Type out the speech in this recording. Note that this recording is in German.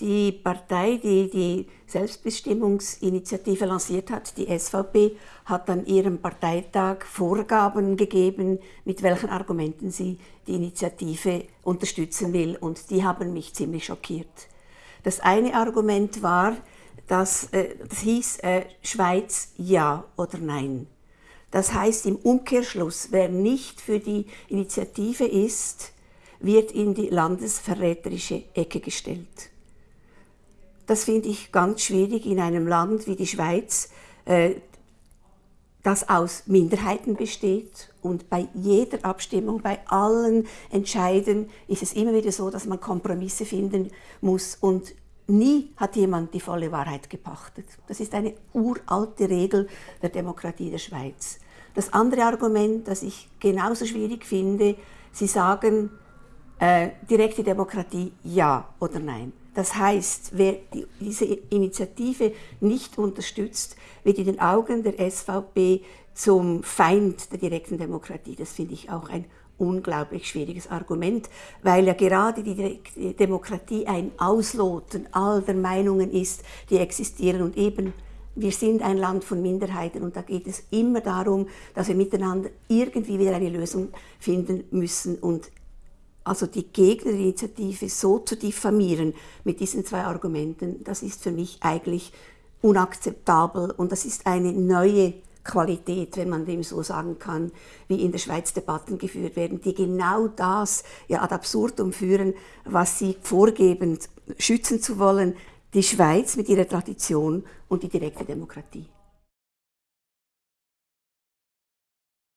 Die Partei, die die Selbstbestimmungsinitiative lanciert hat, die SVP, hat an ihrem Parteitag Vorgaben gegeben, mit welchen Argumenten sie die Initiative unterstützen will. Und die haben mich ziemlich schockiert. Das eine Argument war, dass, äh, das hieß äh, Schweiz ja oder nein. Das heißt im Umkehrschluss, wer nicht für die Initiative ist, wird in die landesverräterische Ecke gestellt. Das finde ich ganz schwierig in einem Land wie die Schweiz, äh, das aus Minderheiten besteht und bei jeder Abstimmung, bei allen Entscheiden ist es immer wieder so, dass man Kompromisse finden muss und nie hat jemand die volle Wahrheit gepachtet. Das ist eine uralte Regel der Demokratie der Schweiz. Das andere Argument, das ich genauso schwierig finde, Sie sagen, äh, direkte Demokratie ja oder nein. Das heißt, wer die, diese Initiative nicht unterstützt, wird in den Augen der SVP zum Feind der direkten Demokratie. Das finde ich auch ein unglaublich schwieriges Argument, weil ja gerade die Demokratie ein Ausloten all der Meinungen ist, die existieren und eben wir sind ein Land von Minderheiten und da geht es immer darum, dass wir miteinander irgendwie wieder eine Lösung finden müssen und also die Gegnerinitiative so zu diffamieren mit diesen zwei Argumenten, das ist für mich eigentlich unakzeptabel und das ist eine neue Qualität, wenn man dem so sagen kann, wie in der Schweiz Debatten geführt werden, die genau das ja ad absurdum führen, was sie vorgeben, schützen zu wollen, die Schweiz mit ihrer Tradition und die direkte Demokratie.